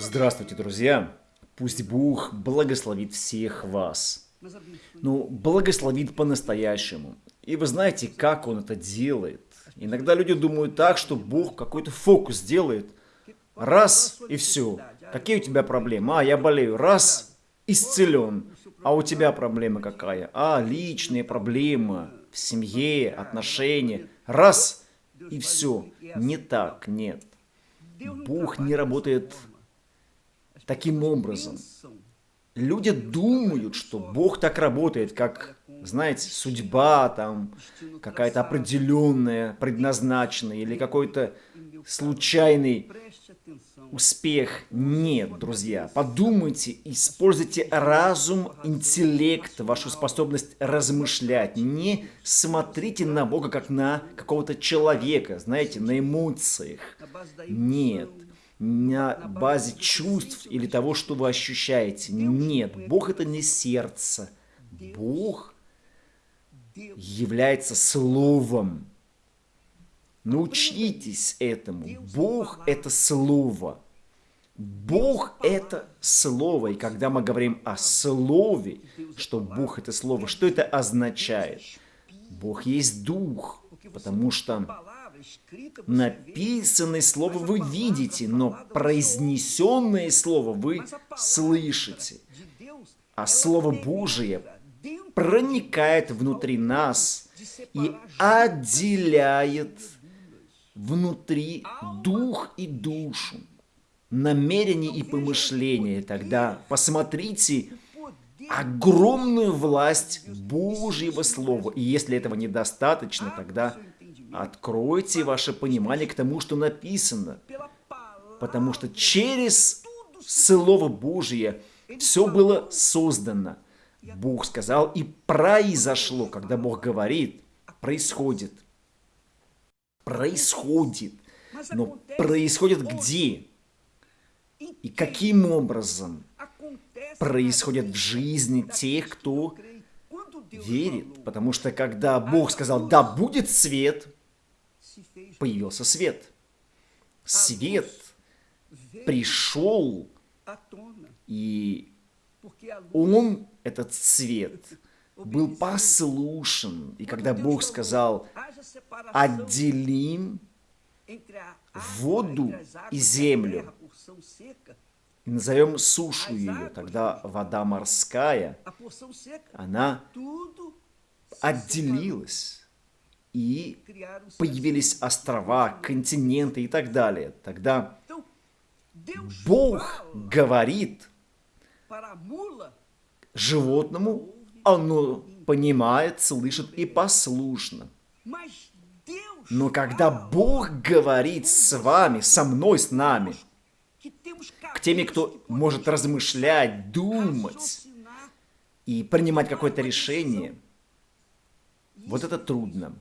Здравствуйте, друзья! Пусть Бог благословит всех вас. Ну, благословит по-настоящему. И вы знаете, как Он это делает. Иногда люди думают так, что Бог какой-то фокус делает. Раз и все. Какие у тебя проблемы? А, я болею. Раз, исцелен. А у тебя проблема какая? А, личные проблемы в семье, отношения. Раз и все. Не так, нет. Бог не работает таким образом. Люди думают, что Бог так работает, как, знаете, судьба там какая-то определенная, предназначенная, или какой-то случайный успех. Нет, друзья. Подумайте, используйте разум, интеллект, вашу способность размышлять. Не смотрите на Бога как на какого-то человека, знаете, на эмоциях. Нет на базе чувств или того, что вы ощущаете. Нет, Бог это не сердце. Бог является Словом. Научитесь этому. Бог – это Слово. Бог – это Слово. И когда мы говорим о Слове, что Бог – это Слово, что это означает? Бог есть Дух, потому что Написанное слово вы видите, но произнесенное слово вы слышите. А Слово Божие проникает внутри нас и отделяет внутри дух и душу, намерение и помышление. Тогда посмотрите огромную власть Божьего Слова. И если этого недостаточно, тогда Откройте ваше понимание к тому, что написано. Потому что через Слово Божие все было создано. Бог сказал, и произошло. Когда Бог говорит, происходит. Происходит. Но происходит где? И каким образом происходит в жизни тех, кто верит? Потому что когда Бог сказал, да будет свет, появился свет. Свет пришел, и он, этот свет, был послушен. И когда Бог сказал, отделим воду и землю, назовем сушу ее, тогда вода морская, она отделилась и появились острова, континенты и так далее. Тогда Бог говорит животному, оно понимает, слышит и послушно. Но когда Бог говорит с вами, со мной, с нами, к теми, кто может размышлять, думать и принимать какое-то решение, вот это трудно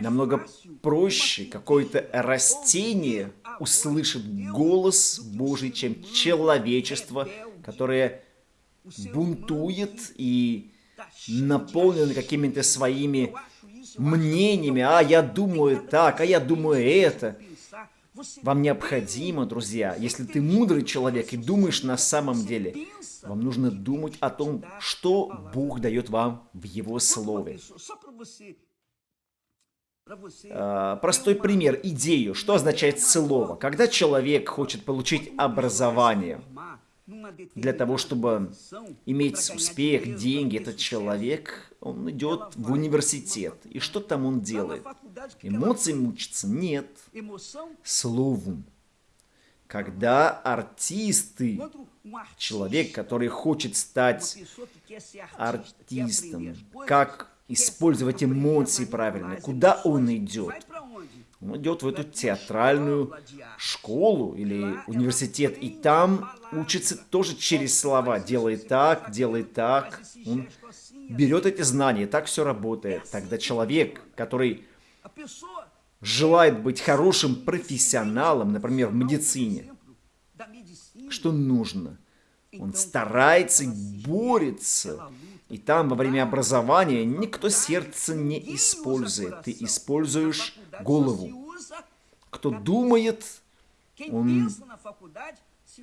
намного проще какое-то растение услышит голос Божий, чем человечество, которое бунтует и наполнено какими-то своими мнениями. А я думаю так, а я думаю это. Вам необходимо, друзья, если ты мудрый человек и думаешь на самом деле, вам нужно думать о том, что Бог дает вам в Его Слове. А, простой пример, идею. Что означает слово? Когда человек хочет получить образование, для того, чтобы иметь успех, деньги, этот человек, он идет в университет. И что там он делает? Эмоциям учится? Нет. Словом. Когда артисты, человек, который хочет стать артистом, как использовать эмоции правильно. Куда он идет? Он идет в эту театральную школу или университет, и там учится тоже через слова. Делает так, делает так. Он берет эти знания, так все работает. Тогда человек, который желает быть хорошим профессионалом, например, в медицине, что нужно? Он старается борется и там во время образования никто сердце не использует. Ты используешь голову. Кто думает, он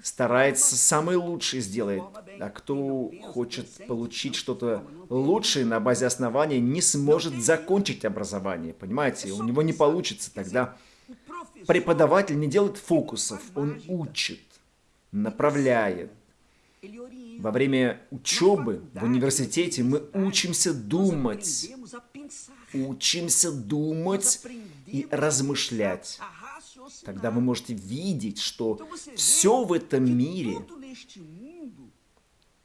старается самый лучший сделать, а кто хочет получить что-то лучшее на базе основания, не сможет закончить образование, понимаете? У него не получится тогда. Преподаватель не делает фокусов, он учит, направляет. Во время учебы в университете мы учимся думать, учимся думать и размышлять. Тогда вы можете видеть, что все в этом мире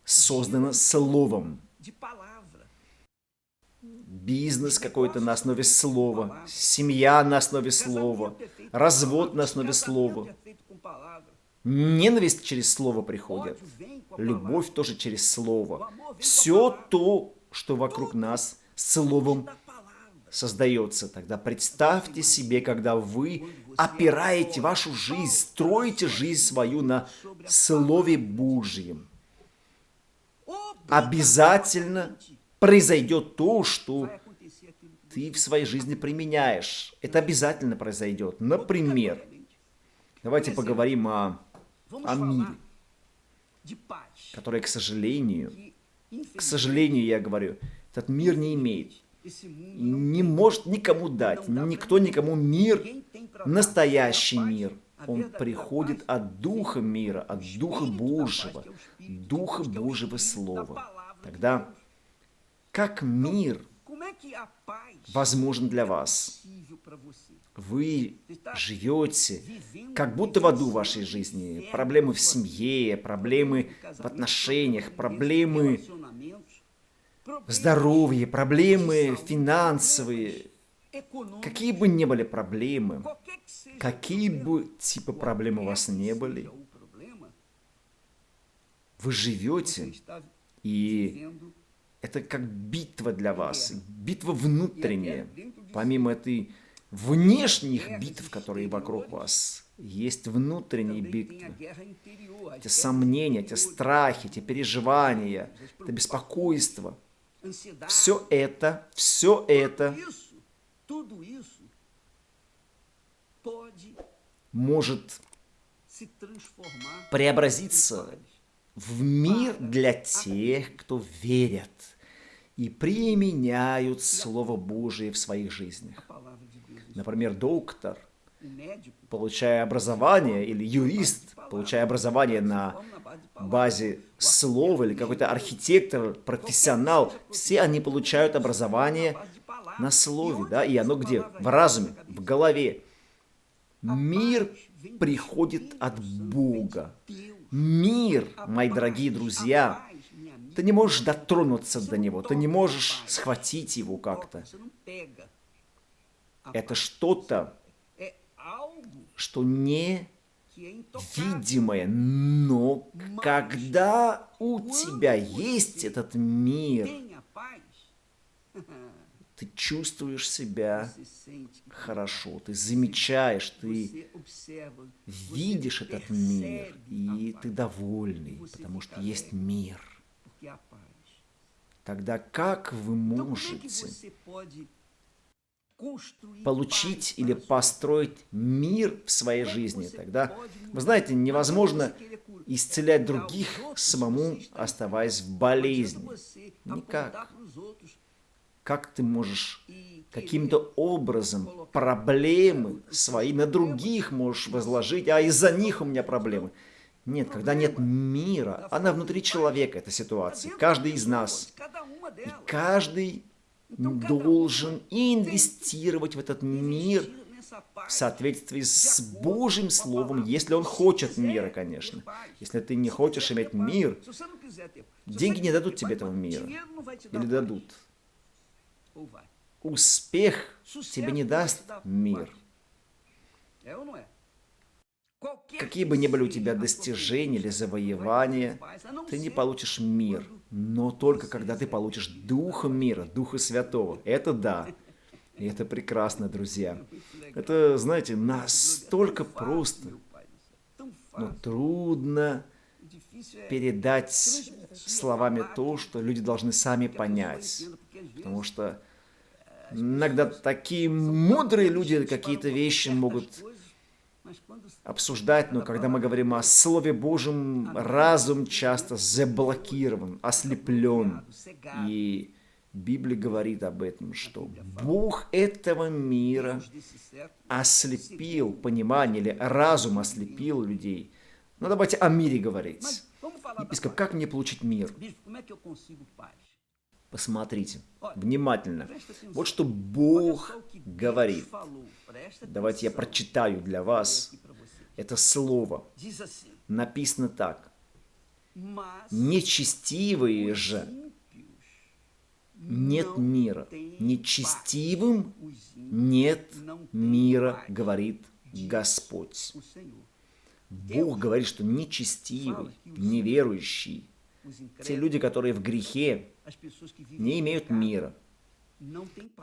создано словом. Бизнес какой-то на основе слова, семья на основе слова, развод на основе слова. Ненависть через слово приходит. Любовь тоже через слово. Все то, что вокруг нас, словом создается. Тогда представьте себе, когда вы опираете вашу жизнь, строите жизнь свою на Слове Божьем. Обязательно произойдет то, что ты в своей жизни применяешь. Это обязательно произойдет. Например, давайте поговорим о, о мире, который, к сожалению, к сожалению, я говорю, этот мир не имеет. Не может никому дать. Никто никому мир, настоящий мир. Он приходит от Духа мира, от Духа Божьего, Духа Божьего Слова. Тогда как мир возможен для вас? Вы живете как будто в аду вашей жизни. Проблемы в семье, проблемы в отношениях, проблемы здоровье, проблемы финансовые, какие бы ни были проблемы, какие бы типа проблем у вас не были, вы живете, и это как битва для вас, битва внутренняя, помимо этой внешних битв, которые вокруг вас, есть внутренние битвы. Эти сомнения, эти страхи, эти переживания, это беспокойство – все это, все это может преобразиться в мир для тех, кто верят и применяют Слово Божие в своих жизнях. Например, доктор, получая образование, или юрист, получая образование на базе слова, или какой-то архитектор, профессионал, все они получают образование на слове, да, и оно где? В разуме, в голове. Мир приходит от Бога. Мир, мои дорогие друзья, ты не можешь дотронуться до него, ты не можешь схватить его как-то. Это что-то, что не видимое, но когда у тебя есть этот мир, ты чувствуешь себя хорошо, ты замечаешь, ты видишь этот мир, и ты довольный, потому что есть мир. Тогда как вы можете получить или построить мир в своей жизни. Тогда, вы знаете, невозможно исцелять других самому, оставаясь в болезни. Никак. Как ты можешь каким-то образом проблемы свои на других можешь возложить, а из-за них у меня проблемы. Нет, когда нет мира, она внутри человека, эта ситуация. Каждый из нас. И каждый должен инвестировать в этот мир в соответствии с Божьим Словом, если он хочет мира, конечно. Если ты не хочешь иметь мир, деньги не дадут тебе этого мира. Или дадут. Успех тебе не даст мир. Какие бы ни были у тебя достижения или завоевания, ты не получишь мир. Но только когда ты получишь Духа мира, Духа Святого. Это да. И это прекрасно, друзья. Это, знаете, настолько просто, но трудно передать словами то, что люди должны сами понять. Потому что иногда такие мудрые люди какие-то вещи могут обсуждать, но когда мы говорим о Слове Божьем, разум часто заблокирован, ослеплен. И Библия говорит об этом, что Бог этого мира ослепил понимание, или разум ослепил людей. Ну давайте о мире говорить. Епископ, как мне получить мир? Посмотрите внимательно. Вот что Бог говорит. Давайте я прочитаю для вас это слово. Написано так. Нечестивые же нет мира. Нечестивым нет мира, говорит Господь. Бог говорит, что нечестивый, неверующий, те люди, которые в грехе, не имеют мира.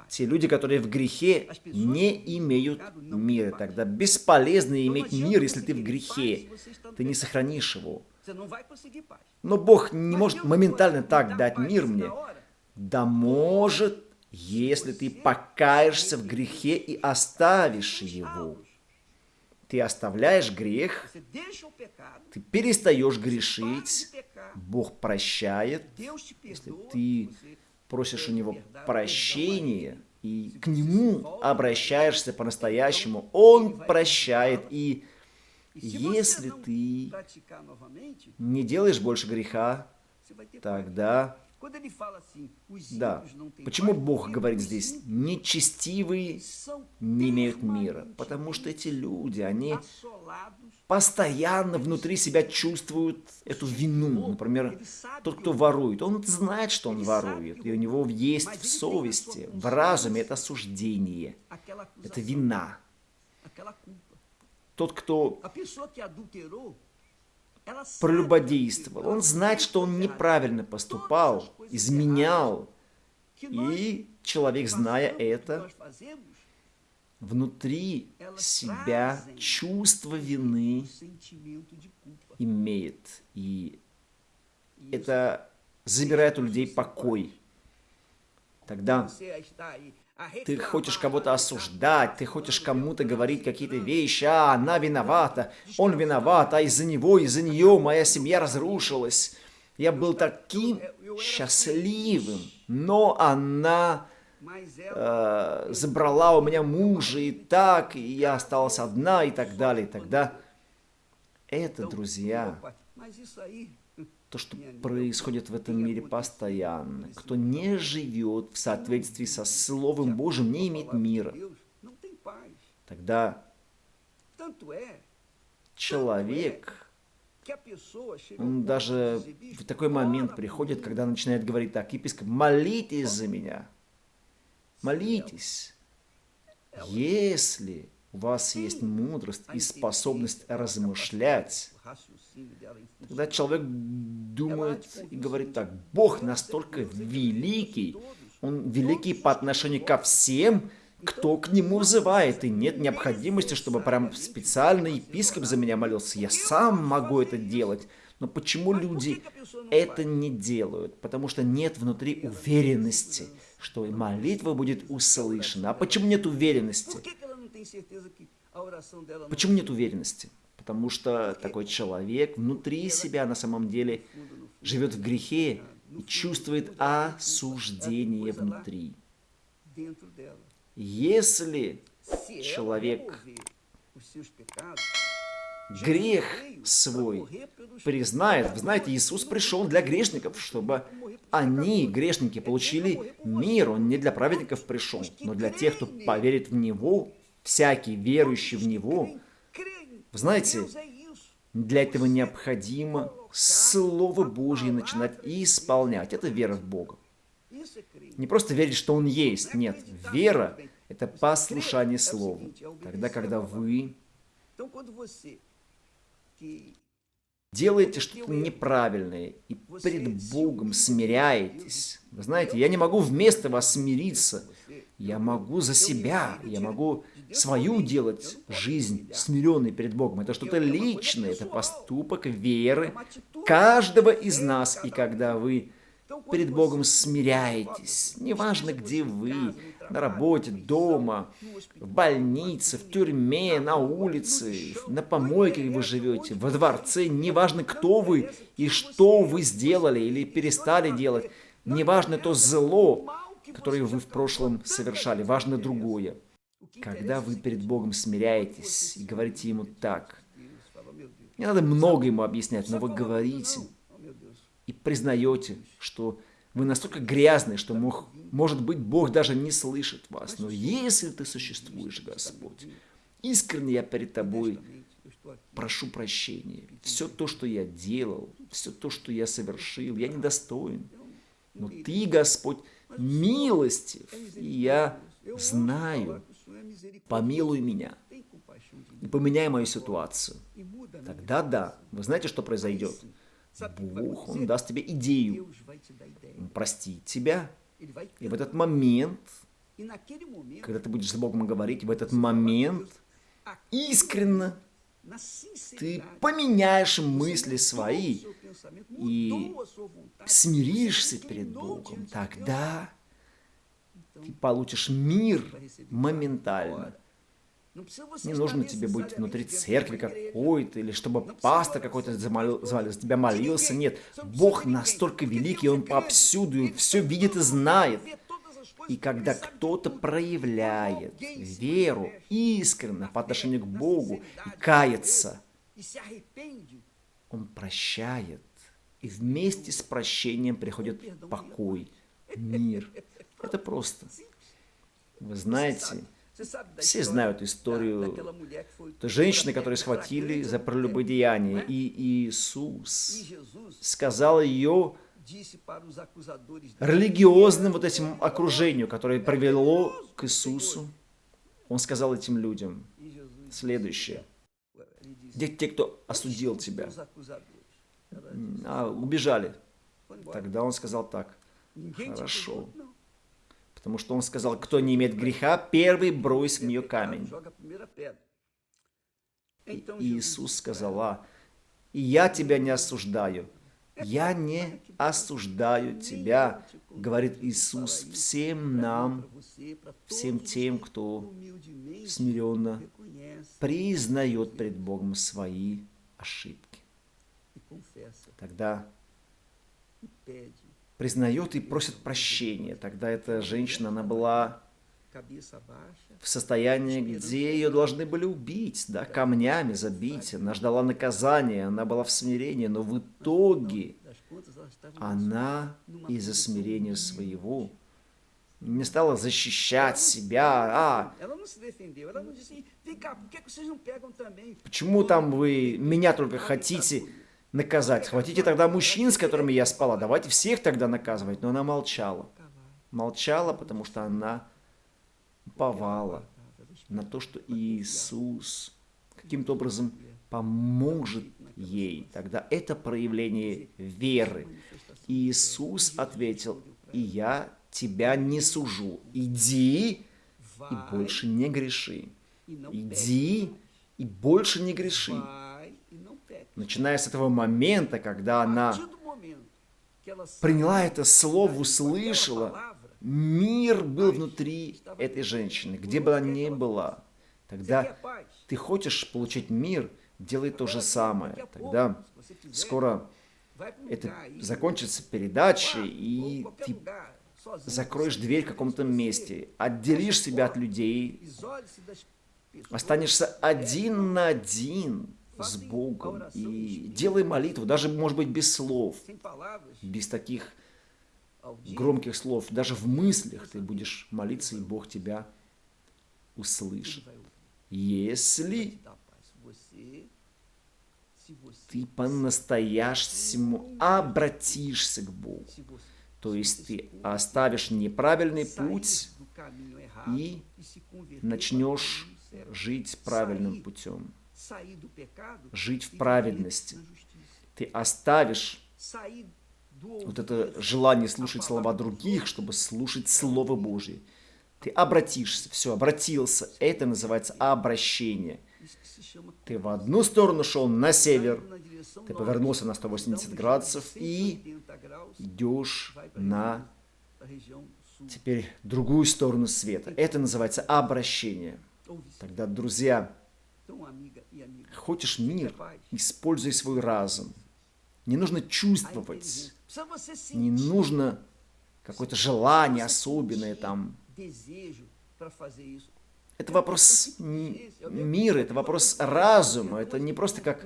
Те люди, которые в грехе, не имеют мира. Тогда бесполезно иметь мир, если ты в грехе. Ты не сохранишь его. Но Бог не может моментально так дать мир мне. Да может, если ты покаешься в грехе и оставишь его. Ты оставляешь грех, ты перестаешь грешить, Бог прощает, если ты просишь у Него прощения и к Нему обращаешься по-настоящему, Он прощает. И если ты не делаешь больше греха, тогда да. Почему Бог говорит здесь, нечестивые не имеют мира? Потому что эти люди, они постоянно внутри себя чувствуют эту вину. Например, тот, кто ворует, он знает, что он ворует, и у него есть в совести, в разуме это осуждение, это вина. Тот, кто прелюбодействовал. Он знает, что он неправильно поступал, изменял. И человек, зная это, внутри себя чувство вины имеет. И это забирает у людей покой. Тогда ты хочешь кого-то осуждать, ты хочешь кому-то говорить какие-то вещи, а она виновата, он виноват, а из-за него, из-за нее моя семья разрушилась. Я был таким счастливым, но она э, забрала у меня мужа и так, и я осталась одна и так далее. И тогда это, друзья, то, что происходит в этом мире постоянно. Кто не живет в соответствии со Словом Божьим, не имеет мира. Тогда человек, он даже в такой момент приходит, когда начинает говорить так, епископ, молитесь за меня, молитесь. Если у вас есть мудрость и способность размышлять, Тогда человек думает и говорит так, Бог настолько великий, Он великий по отношению ко всем, кто к Нему взывает, и нет необходимости, чтобы прям специально епископ за меня молился. Я сам могу это делать. Но почему люди это не делают? Потому что нет внутри уверенности, что молитва будет услышана. А почему нет уверенности? Почему нет уверенности? потому что такой человек внутри себя на самом деле живет в грехе и чувствует осуждение внутри. Если человек грех свой признает, вы знаете, Иисус пришел для грешников, чтобы они, грешники, получили мир. Он не для праведников пришел, но для тех, кто поверит в Него, всякий верующий в Него, знаете, для этого необходимо Слово Божье начинать исполнять. Это вера в Бога. Не просто верить, что Он есть. Нет, вера – это послушание Слову. Тогда, когда вы делаете что-то неправильное и перед Богом смиряетесь. Вы знаете, я не могу вместо вас смириться. Я могу за себя, я могу свою делать жизнь смиренной перед Богом. Это что-то личное, это поступок веры каждого из нас. И когда вы перед Богом смиряетесь, неважно, где вы, на работе, дома, в больнице, в тюрьме, на улице, на помойке, вы живете, во дворце, неважно, кто вы и что вы сделали или перестали делать, неважно то зло, которое вы в прошлом совершали, важно другое. Когда вы перед Богом смиряетесь и говорите Ему так, не надо много Ему объяснять, но вы говорите и признаете, что вы настолько грязны, что мог, может быть Бог даже не слышит вас. Но если ты существуешь, Господь, искренне я перед тобой прошу прощения. Все то, что я делал, все то, что я совершил, я недостоин. Но ты, Господь, милостив, и я знаю, помилуй меня и поменяй мою ситуацию. Тогда да, вы знаете, что произойдет? Бог, Он даст тебе идею, Он простит тебя. И в этот момент, когда ты будешь с Богом говорить, в этот момент искренно ты поменяешь мысли свои и смиришься перед Богом. Тогда ты получишь мир моментально. Не нужно тебе быть внутри церкви какой-то, или чтобы пастор какой-то за тебя молился. Нет, Бог настолько великий, Он повсюду все видит и знает. И когда кто-то проявляет веру искренне по отношению к Богу и кается, Он прощает. И вместе с прощением приходит покой, мир. Это просто. Вы знаете, все знают историю женщины, которую схватили за прелюбодеяние. И Иисус сказал ее религиозным вот этим окружению, которое привело к Иисусу. Он сказал этим людям следующее. Где те, кто осудил тебя? А, убежали. Тогда он сказал так. Хорошо. Потому что он сказал, кто не имеет греха, первый брось в нее камень. И Иисус сказал, а, я тебя не осуждаю. Я не осуждаю тебя, говорит Иисус всем нам, всем тем, кто смиренно признает пред Богом свои ошибки. Тогда признает и просит прощения. Тогда эта женщина, она была в состоянии, где ее должны были убить, да, камнями забить. Она ждала наказания, она была в смирении, но в итоге она из-за смирения своего не стала защищать себя. А, почему там вы меня только хотите наказать. Хватите тогда мужчин, с которыми я спала, давайте всех тогда наказывать. Но она молчала. Молчала, потому что она уповала на то, что Иисус каким-то образом поможет ей. Тогда это проявление веры. Иисус ответил, и я тебя не сужу. Иди и больше не греши. Иди и больше не греши. Начиная с этого момента, когда она приняла это слово, услышала, мир был внутри этой женщины, где бы она ни была. Тогда ты хочешь получить мир, делай то же самое. Тогда скоро это закончится передача, и ты закроешь дверь в каком-то месте, отделишь себя от людей, останешься один на один с Богом и делай молитву, даже, может быть, без слов, без таких громких слов, даже в мыслях ты будешь молиться, и Бог тебя услышит. Если ты по-настоящему обратишься к Богу, то есть ты оставишь неправильный путь и начнешь жить правильным путем жить в праведности. Ты оставишь вот это желание слушать слова других, чтобы слушать Слово Божье. Ты обратишься, все, обратился. Это называется обращение. Ты в одну сторону шел на север, ты повернулся на 180 градусов и идешь на теперь другую сторону света. Это называется обращение. Тогда, друзья, хочешь мир, используй свой разум. Не нужно чувствовать, не нужно какое-то желание особенное там. Это вопрос мира, это вопрос разума, это не просто как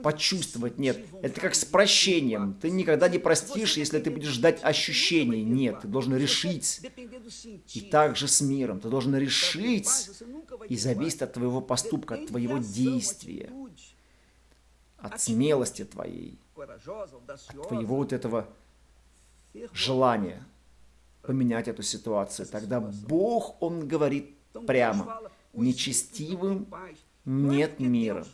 почувствовать, нет. Это как с прощением. Ты никогда не простишь, если ты будешь ждать ощущений. Нет, ты должен решить. И также с миром. Ты должен решить, и зависит от твоего поступка, от твоего действия, от смелости твоей, от твоего вот этого желания поменять эту ситуацию. Тогда Бог, Он говорит прямо. Нечестивым нет мира.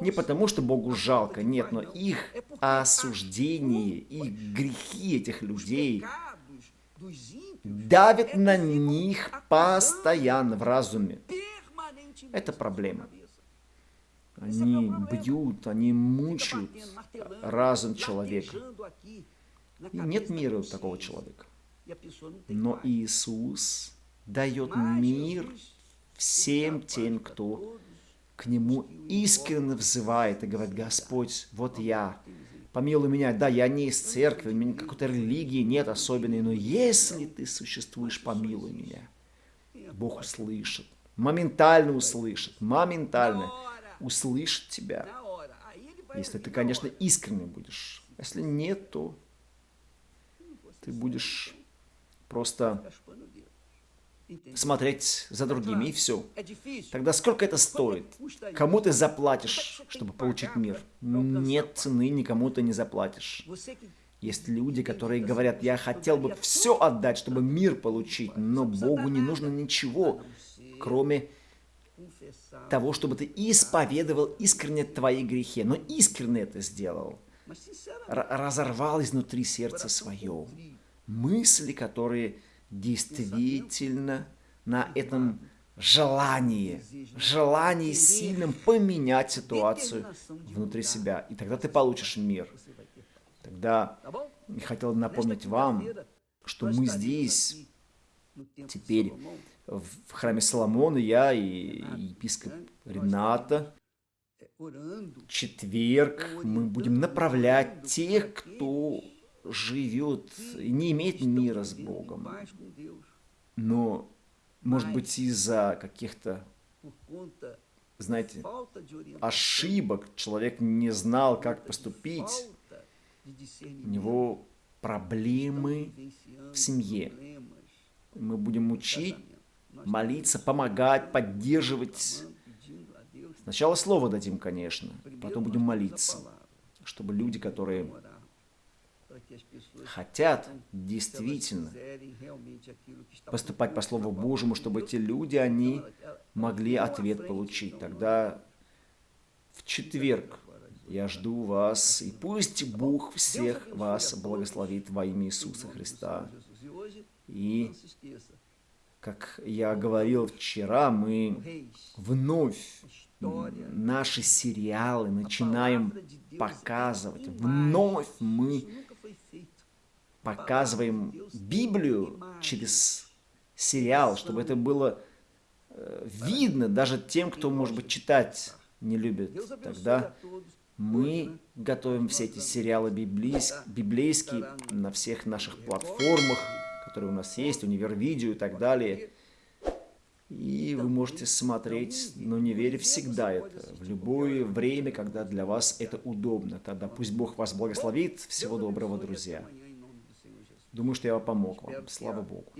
Не потому, что Богу жалко, нет, но их осуждение, их грехи этих людей давят на них постоянно в разуме. Это проблема. Они бьют, они мучают разум человека. И нет мира у такого человека. Но Иисус дает мир всем тем, кто к Нему искренне взывает и говорит, Господь, вот я, помилуй меня, да, я не из церкви, у меня какой-то религии нет особенной, но если ты существуешь, помилуй меня. Бог услышит, моментально услышит, моментально услышит тебя, если ты, конечно, искренне будешь. Если нет, то ты будешь просто смотреть за другими, и все. Тогда сколько это стоит? Кому ты заплатишь, чтобы получить мир? Нет цены, никому ты не заплатишь. Есть люди, которые говорят, я хотел бы все отдать, чтобы мир получить, но Богу не нужно ничего, кроме того, чтобы ты исповедовал искренне твои грехи. Но искренне это сделал. разорвал изнутри сердце свое. Мысли, которые действительно на этом желании, желании сильным поменять ситуацию внутри себя. И тогда ты получишь мир. Тогда я хотел напомнить вам, что мы здесь теперь в храме Соломона, я и епископ Рената, четверг мы будем направлять тех, кто живет и не имеет мира с Богом. Но, может быть, из-за каких-то, знаете, ошибок человек не знал, как поступить. У него проблемы в семье. Мы будем учить, молиться, помогать, поддерживать. Сначала слово дадим, конечно, потом будем молиться, чтобы люди, которые хотят действительно поступать по Слову Божьему, чтобы эти люди, они могли ответ получить. Тогда в четверг я жду вас, и пусть Бог всех вас благословит во имя Иисуса Христа. И, как я говорил вчера, мы вновь наши сериалы начинаем показывать. Вновь мы показываем Библию через сериал, чтобы это было э, видно даже тем, кто, может быть, читать не любит. Тогда мы готовим все эти сериалы библейские на всех наших платформах, которые у нас есть, Универвидео и так далее. И вы можете смотреть, но не веря всегда это, в любое время, когда для вас это удобно. Тогда пусть Бог вас благословит. Всего доброго, друзья. Думаю, что я помог вам. Слава Богу.